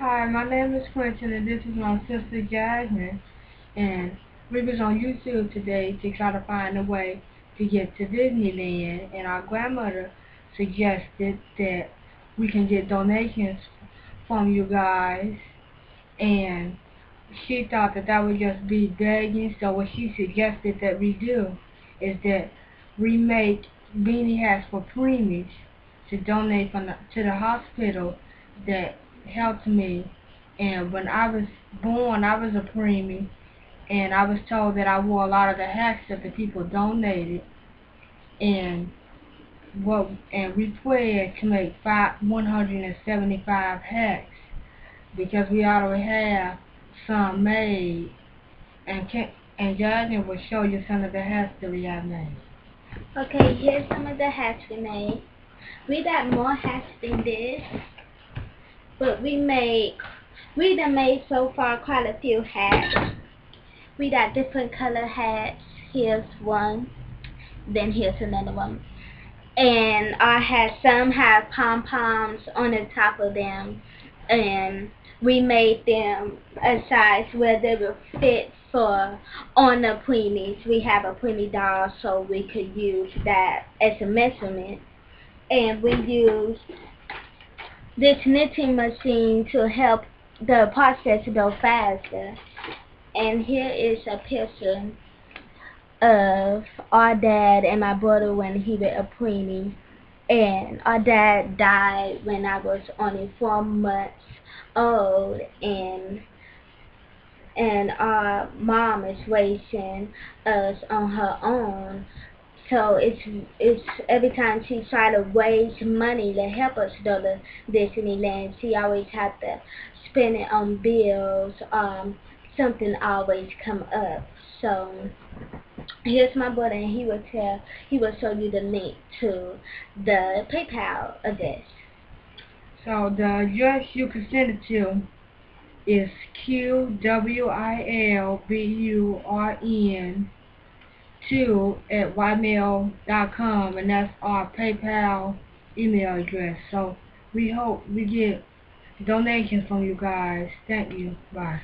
Hi, my name is Quentin and this is my sister Jasmine. And we was on YouTube today to try to find a way to get to Disneyland and our grandmother suggested that we can get donations from you guys. And she thought that that would just be begging so what she suggested that we do is that we make beanie hats for preemies to donate from the, to the hospital that helped me. And when I was born, I was a preemie, and I was told that I wore a lot of the hats that the people donated. And what and we pledged to make five 175 hats because we already have some made. And can, and Jasmine will show you some of the hats that we have made. Okay, here's some of the hats we made. We got more hats than this but we made we done made so far quite a few hats. We got different color hats. Here's one. Then here's another one. And our hats some have pom poms on the top of them. And we made them a size where they will fit for on the preemies. We have a preemie doll so we could use that as a measurement. And we used this knitting machine to help the process go faster. And here is a picture of our dad and my brother when he was a preemie. And our dad died when I was only four months old and and our mom is raising us on her own so it's it's every time she try to raise money to help us go to Disneyland, she always have to spend it on bills. Um, something always come up. So here's my brother, and he will tell he will show you the link to the PayPal address. So the address you can send it to is Q W I L B U R N two at ymail.com and that's our PayPal email address. So we hope we get donations from you guys. Thank you. Bye.